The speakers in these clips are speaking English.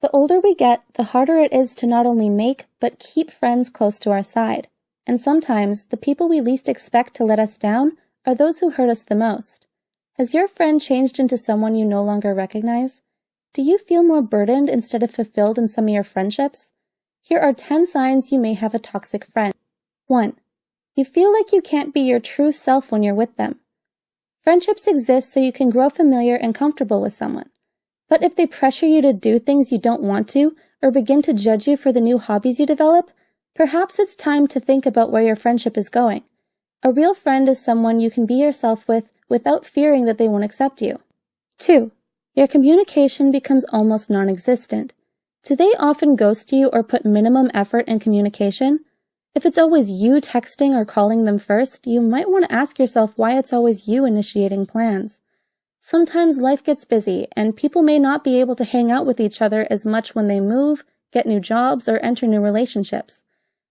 The older we get, the harder it is to not only make, but keep friends close to our side. And sometimes, the people we least expect to let us down are those who hurt us the most. Has your friend changed into someone you no longer recognize? Do you feel more burdened instead of fulfilled in some of your friendships? Here are 10 signs you may have a toxic friend. 1. You feel like you can't be your true self when you're with them. Friendships exist so you can grow familiar and comfortable with someone. But if they pressure you to do things you don't want to, or begin to judge you for the new hobbies you develop, perhaps it's time to think about where your friendship is going. A real friend is someone you can be yourself with without fearing that they won't accept you. 2. Your communication becomes almost non-existent. Do they often ghost you or put minimum effort in communication? If it's always you texting or calling them first, you might want to ask yourself why it's always you initiating plans. Sometimes life gets busy, and people may not be able to hang out with each other as much when they move, get new jobs, or enter new relationships.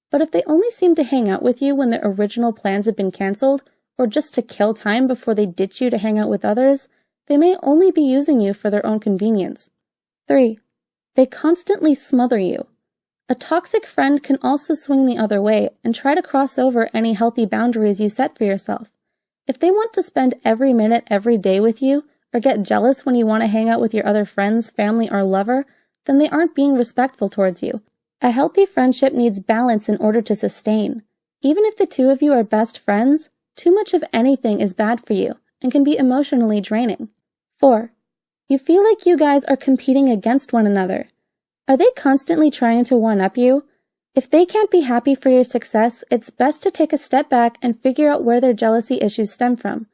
But if they only seem to hang out with you when their original plans have been cancelled, or just to kill time before they ditch you to hang out with others, they may only be using you for their own convenience. 3. They constantly smother you. A toxic friend can also swing the other way and try to cross over any healthy boundaries you set for yourself. If they want to spend every minute every day with you, or get jealous when you want to hang out with your other friends, family, or lover, then they aren't being respectful towards you. A healthy friendship needs balance in order to sustain. Even if the two of you are best friends, too much of anything is bad for you and can be emotionally draining. 4. You feel like you guys are competing against one another. Are they constantly trying to one-up you? If they can't be happy for your success, it's best to take a step back and figure out where their jealousy issues stem from.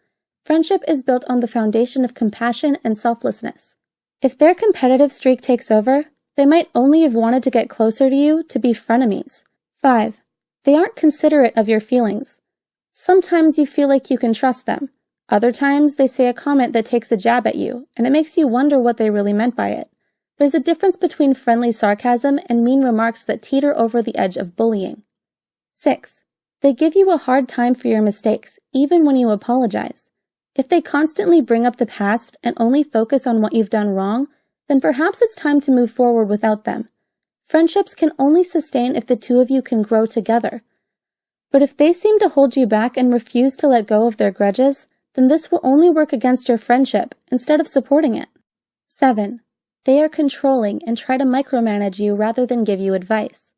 Friendship is built on the foundation of compassion and selflessness. If their competitive streak takes over, they might only have wanted to get closer to you to be frenemies. 5. They aren't considerate of your feelings. Sometimes you feel like you can trust them, other times, they say a comment that takes a jab at you, and it makes you wonder what they really meant by it. There's a difference between friendly sarcasm and mean remarks that teeter over the edge of bullying. 6. They give you a hard time for your mistakes, even when you apologize. If they constantly bring up the past and only focus on what you've done wrong, then perhaps it's time to move forward without them. Friendships can only sustain if the two of you can grow together. But if they seem to hold you back and refuse to let go of their grudges, then this will only work against your friendship instead of supporting it. 7. They are controlling and try to micromanage you rather than give you advice.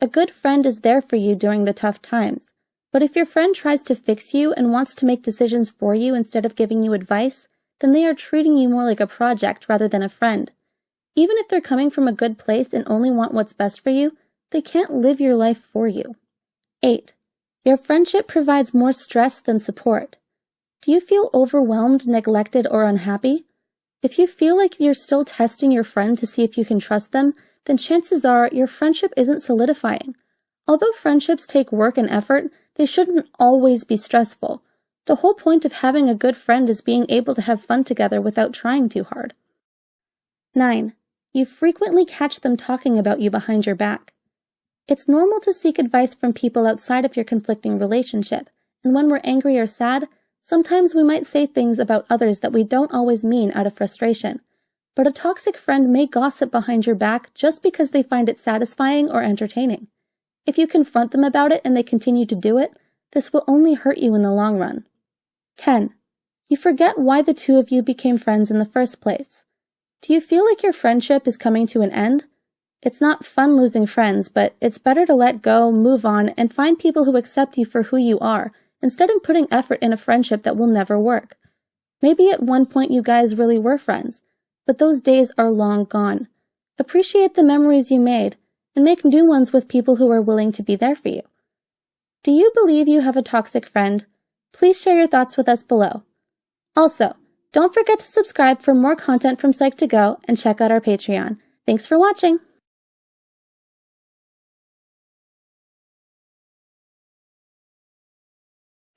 A good friend is there for you during the tough times, but if your friend tries to fix you and wants to make decisions for you instead of giving you advice, then they are treating you more like a project rather than a friend. Even if they're coming from a good place and only want what's best for you, they can't live your life for you. 8. Your friendship provides more stress than support. Do you feel overwhelmed, neglected, or unhappy? If you feel like you're still testing your friend to see if you can trust them, then chances are your friendship isn't solidifying. Although friendships take work and effort, they shouldn't always be stressful. The whole point of having a good friend is being able to have fun together without trying too hard. 9. You frequently catch them talking about you behind your back. It's normal to seek advice from people outside of your conflicting relationship, and when we're angry or sad, Sometimes we might say things about others that we don't always mean out of frustration, but a toxic friend may gossip behind your back just because they find it satisfying or entertaining. If you confront them about it and they continue to do it, this will only hurt you in the long run. 10. You forget why the two of you became friends in the first place. Do you feel like your friendship is coming to an end? It's not fun losing friends, but it's better to let go, move on, and find people who accept you for who you are instead of putting effort in a friendship that will never work. Maybe at one point you guys really were friends, but those days are long gone. Appreciate the memories you made and make new ones with people who are willing to be there for you. Do you believe you have a toxic friend? Please share your thoughts with us below. Also, don't forget to subscribe for more content from Psych2Go and check out our Patreon. Thanks for watching!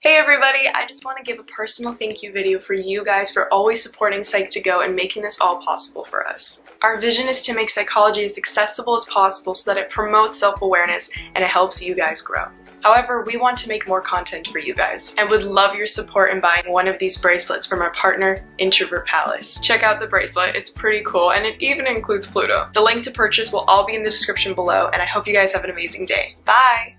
Hey everybody, I just want to give a personal thank you video for you guys for always supporting Psych2Go and making this all possible for us. Our vision is to make psychology as accessible as possible so that it promotes self-awareness and it helps you guys grow. However, we want to make more content for you guys and would love your support in buying one of these bracelets from our partner, Introvert Palace. Check out the bracelet, it's pretty cool and it even includes Pluto. The link to purchase will all be in the description below and I hope you guys have an amazing day. Bye!